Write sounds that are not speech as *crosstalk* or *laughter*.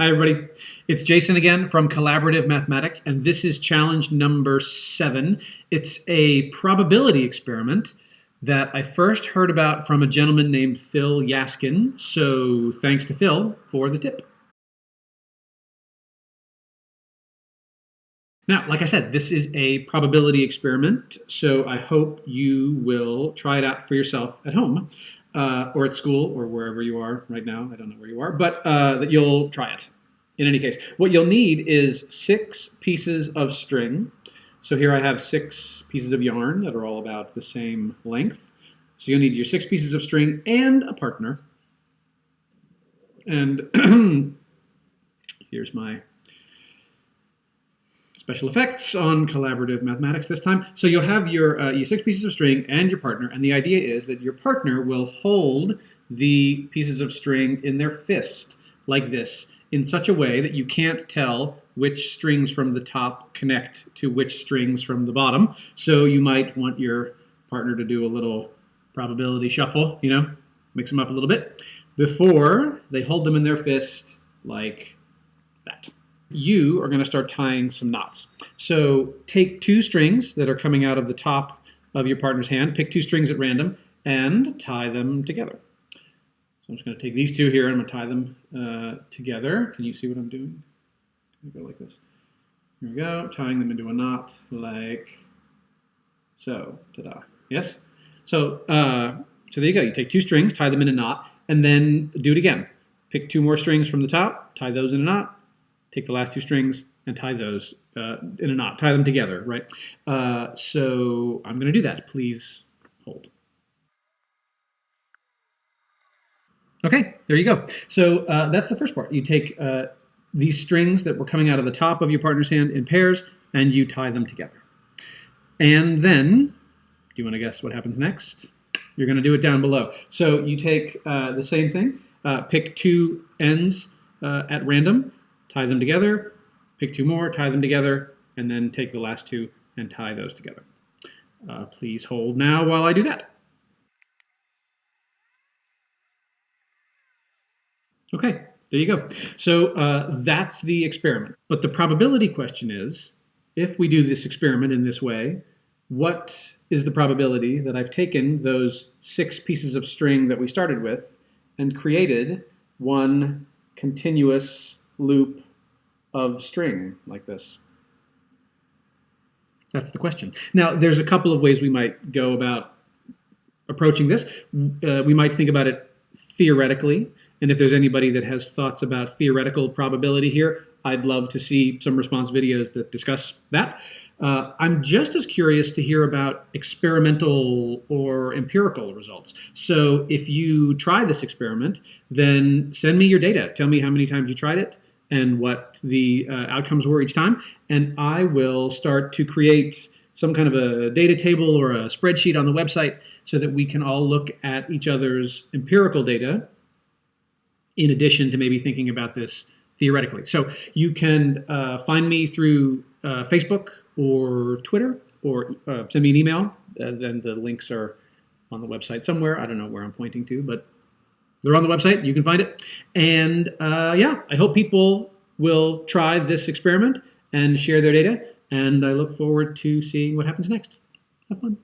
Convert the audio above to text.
Hi, everybody. It's Jason again from Collaborative Mathematics, and this is challenge number seven. It's a probability experiment that I first heard about from a gentleman named Phil Yaskin. So thanks to Phil for the tip. Now, like I said, this is a probability experiment, so I hope you will try it out for yourself at home uh, or at school or wherever you are right now. I don't know where you are, but uh, that you'll try it. In any case, what you'll need is six pieces of string. So here I have six pieces of yarn that are all about the same length. So you'll need your six pieces of string and a partner. And *clears throat* here's my special effects on collaborative mathematics this time. So you'll have your, uh, six pieces of string and your partner, and the idea is that your partner will hold the pieces of string in their fist like this in such a way that you can't tell which strings from the top connect to which strings from the bottom. So you might want your partner to do a little probability shuffle, you know, mix them up a little bit, before they hold them in their fist like that you are going to start tying some knots. So take two strings that are coming out of the top of your partner's hand, pick two strings at random, and tie them together. So I'm just going to take these two here and I'm going to tie them uh, together. Can you see what I'm doing? I'm go like this. Here we go, tying them into a knot like so. Ta-da. Yes? So, uh, so there you go. You take two strings, tie them in a knot, and then do it again. Pick two more strings from the top, tie those in a knot, take the last two strings and tie those uh, in a knot, tie them together, right? Uh, so I'm going to do that. Please hold. Okay, there you go. So uh, that's the first part. You take uh, these strings that were coming out of the top of your partner's hand in pairs, and you tie them together. And then, do you want to guess what happens next? You're going to do it down below. So you take uh, the same thing, uh, pick two ends at random, tie them together, pick two more, tie them together, and then take the last two and tie those together. Uh, please hold now while I do that. Okay, there you go. So uh, that's the experiment. But the probability question is, if we do this experiment in this way, what is the probability that I've taken those six pieces of string that we started with and created one continuous loop of string like this? That's the question. Now, there's a couple of ways we might go about approaching this. Uh, we might think about it theoretically, and if there's anybody that has thoughts about theoretical probability here, I'd love to see some response videos that discuss that. Uh, I'm just as curious to hear about experimental or empirical results. So if you try this experiment, then send me your data. Tell me how many times you tried it, and what the uh, outcomes were each time. And I will start to create some kind of a data table or a spreadsheet on the website so that we can all look at each other's empirical data in addition to maybe thinking about this theoretically. So you can uh, find me through uh, Facebook or Twitter or uh, send me an email. then the links are on the website somewhere. I don't know where I'm pointing to, but they're on the website. You can find it. And uh, yeah, I hope people will try this experiment and share their data. And I look forward to seeing what happens next. Have fun.